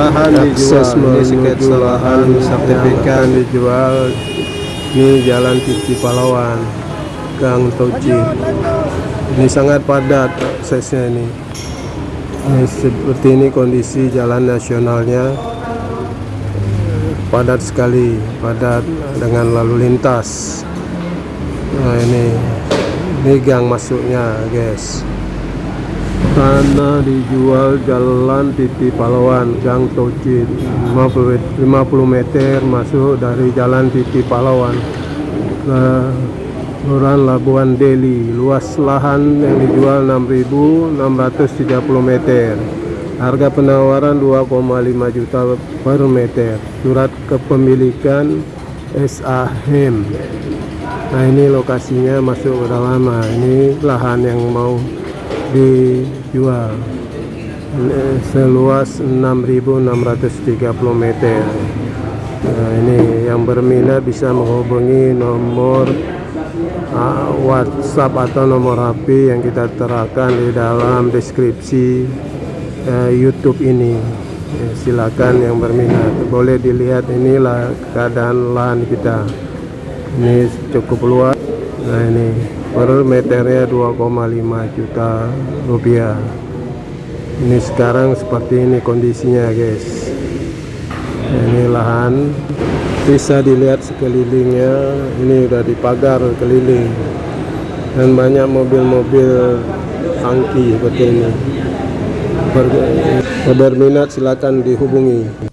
lahan dijual ini sketsa lahan sertifikat. dijual ini jalan Titi Pahlawan Gang Toci ini sangat padat aksesnya ini. Ini seperti ini kondisi jalan nasionalnya. Padat sekali padat dengan lalu lintas. Nah ini ini gang masuknya guys tanah dijual jalan Titi Pahlawan Gang Toci 50, 50 meter masuk dari jalan Titi Pahlawan ke Kelurahan Labuan Deli. Luas lahan yang dijual 6.630 meter. Harga penawaran 2,5 juta per meter. Surat kepemilikan SAHEM nah ini lokasinya masuk ke dalam ini lahan yang mau dijual. Seluas 6.630 meter. Nah, ini yang berminat bisa menghubungi nomor uh, WhatsApp atau nomor HP yang kita terapkan di dalam deskripsi uh, YouTube ini. Ya, silakan yang berminat. Boleh dilihat inilah keadaan lahan kita. Ini cukup luas nah ini. Per meternya 2,5 juta rupiah. Ini sekarang seperti ini kondisinya guys. Ini lahan. Bisa dilihat sekelilingnya. Ini udah dipagar keliling. Dan banyak mobil-mobil tangki seperti ini. Berminat silakan dihubungi